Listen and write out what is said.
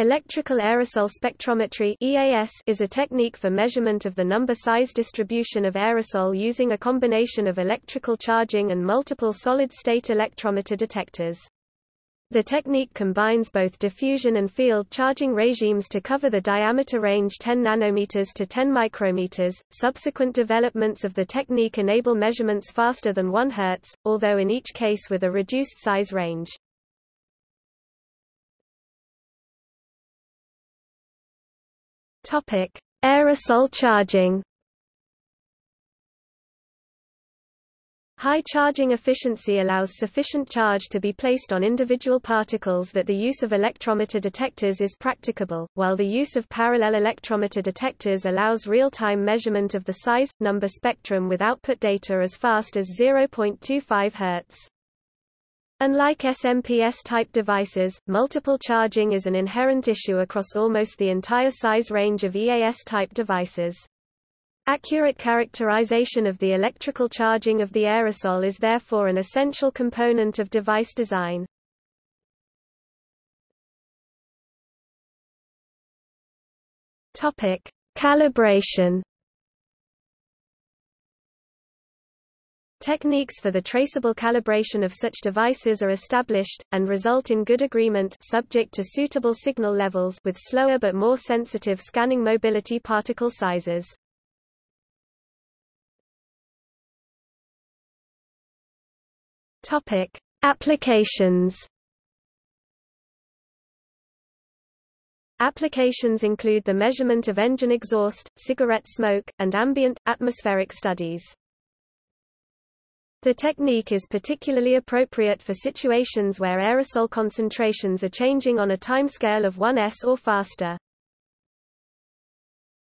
Electrical aerosol spectrometry EAS is a technique for measurement of the number-size distribution of aerosol using a combination of electrical charging and multiple solid-state electrometer detectors. The technique combines both diffusion and field charging regimes to cover the diameter range 10 nanometers to 10 micrometers. Subsequent developments of the technique enable measurements faster than 1 Hz, although in each case with a reduced size range. Topic: Aerosol charging. High charging efficiency allows sufficient charge to be placed on individual particles that the use of electrometer detectors is practicable, while the use of parallel electrometer detectors allows real-time measurement of the size, number spectrum with output data as fast as 0.25 Hz. Unlike SMP-S-type devices, multiple charging is an inherent issue across almost the entire size range of EAS-type devices. Accurate characterization of the electrical charging of the aerosol is therefore an essential component of device design. Topic: Calibration Techniques for the traceable calibration of such devices are established, and result in good agreement subject to suitable signal levels with slower but more sensitive scanning mobility particle sizers. Topic. Applications Applications include the measurement of engine exhaust, cigarette smoke, and ambient, atmospheric studies. The technique is particularly appropriate for situations where aerosol concentrations are changing on a timescale of 1s or faster.